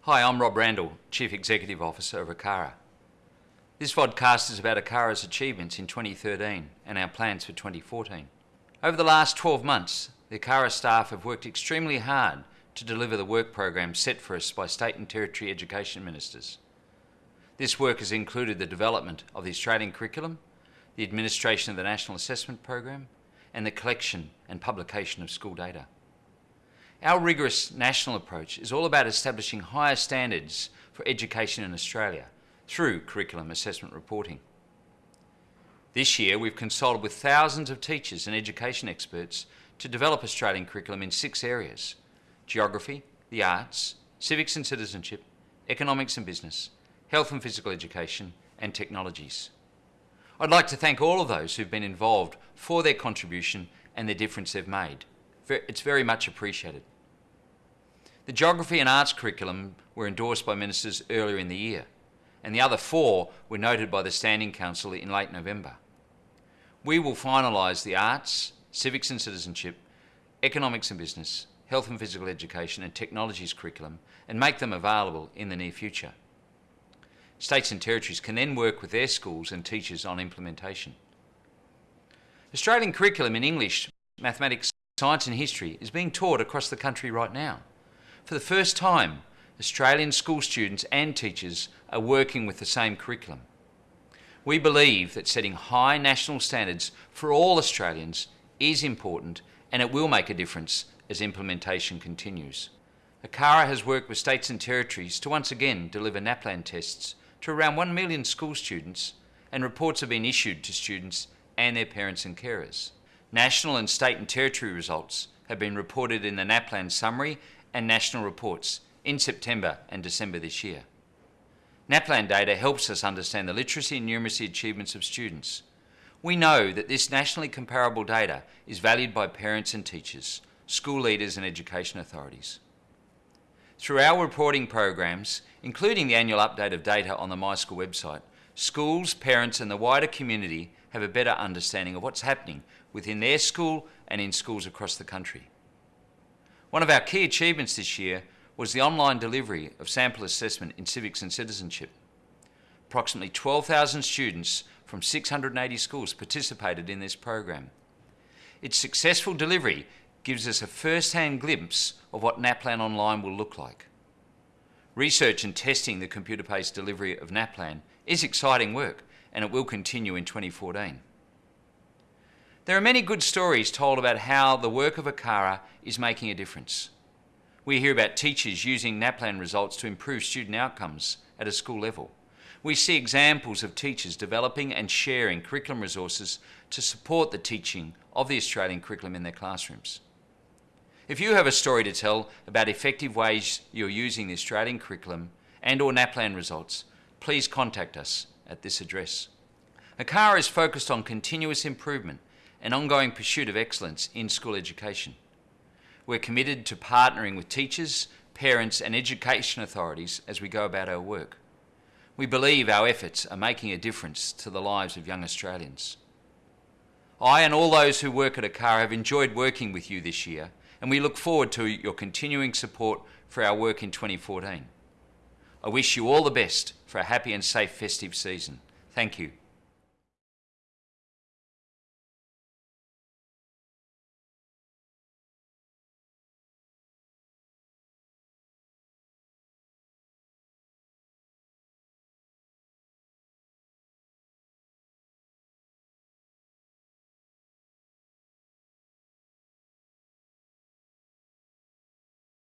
Hi, I'm Rob Randall, Chief Executive Officer of ACARA. This vodcast is about ACARA's achievements in 2013 and our plans for 2014. Over the last 12 months, the ACARA staff have worked extremely hard to deliver the work program set for us by state and territory education ministers. This work has included the development of the Australian curriculum, the administration of the National Assessment Program, and the collection and publication of school data. Our rigorous national approach is all about establishing higher standards for education in Australia through curriculum assessment reporting. This year we've consulted with thousands of teachers and education experts to develop Australian curriculum in six areas geography, the arts, civics and citizenship, economics and business, health and physical education, and technologies. I'd like to thank all of those who've been involved for their contribution and the difference they've made. It's very much appreciated. The geography and arts curriculum were endorsed by ministers earlier in the year, and the other four were noted by the Standing Council in late November. We will finalise the arts, civics and citizenship, economics and business, health and physical education and technologies curriculum and make them available in the near future. States and territories can then work with their schools and teachers on implementation. Australian curriculum in English, mathematics, science and history is being taught across the country right now. For the first time, Australian school students and teachers are working with the same curriculum. We believe that setting high national standards for all Australians is important and it will make a difference as implementation continues. ACARA has worked with states and territories to once again deliver NAPLAN tests to around 1 million school students and reports have been issued to students and their parents and carers. National and state and territory results have been reported in the NAPLAN summary and national reports in September and December this year. NAPLAN data helps us understand the literacy and numeracy achievements of students. We know that this nationally comparable data is valued by parents and teachers school leaders and education authorities. Through our reporting programs, including the annual update of data on the MySchool website, schools, parents and the wider community have a better understanding of what's happening within their school and in schools across the country. One of our key achievements this year was the online delivery of sample assessment in civics and citizenship. Approximately 12,000 students from 680 schools participated in this program. Its successful delivery gives us a first-hand glimpse of what NAPLAN Online will look like. Research and testing the computer-based delivery of NAPLAN is exciting work and it will continue in 2014. There are many good stories told about how the work of ACARA is making a difference. We hear about teachers using NAPLAN results to improve student outcomes at a school level. We see examples of teachers developing and sharing curriculum resources to support the teaching of the Australian curriculum in their classrooms. If you have a story to tell about effective ways you're using the Australian curriculum and or NAPLAN results, please contact us at this address. ACARA is focused on continuous improvement and ongoing pursuit of excellence in school education. We're committed to partnering with teachers, parents and education authorities as we go about our work. We believe our efforts are making a difference to the lives of young Australians. I and all those who work at ACARA have enjoyed working with you this year and we look forward to your continuing support for our work in 2014. I wish you all the best for a happy and safe festive season. Thank you.